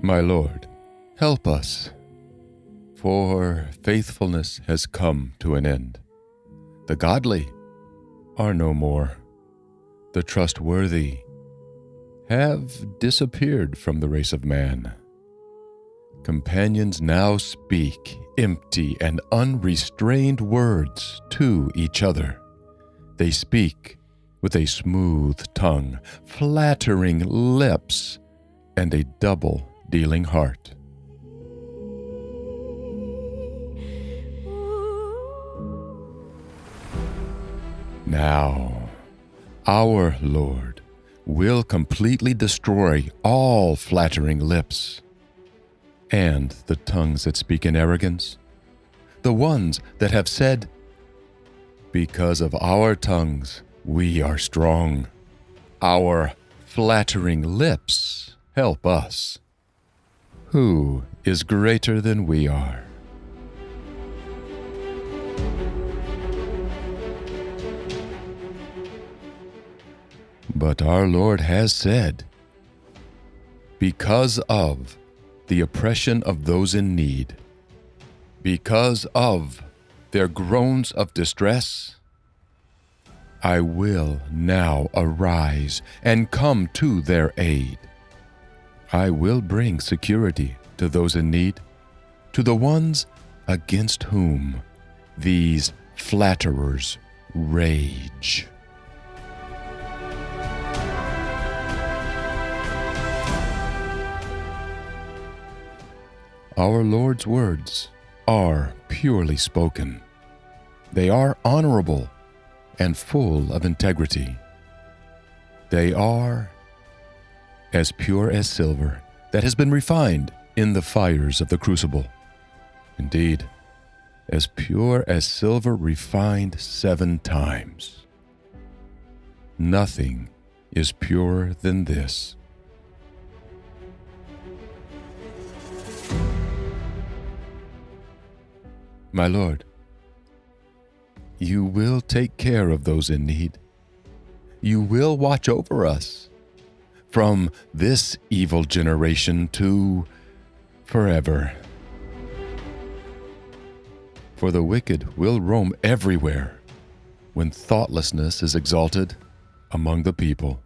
My Lord, help us, for faithfulness has come to an end. The godly are no more. The trustworthy have disappeared from the race of man. Companions now speak empty and unrestrained words to each other. They speak with a smooth tongue, flattering lips, and a double dealing heart. Now, our Lord will completely destroy all flattering lips and the tongues that speak in arrogance, the ones that have said, Because of our tongues we are strong, our flattering lips help us. Who is greater than we are? But our Lord has said, Because of the oppression of those in need, because of their groans of distress, I will now arise and come to their aid. I will bring security to those in need, to the ones against whom these flatterers rage. Our Lord's words are purely spoken. They are honorable and full of integrity. They are as pure as silver that has been refined in the fires of the crucible. Indeed, as pure as silver refined seven times. Nothing is purer than this. My Lord, you will take care of those in need. You will watch over us from this evil generation to forever. For the wicked will roam everywhere when thoughtlessness is exalted among the people.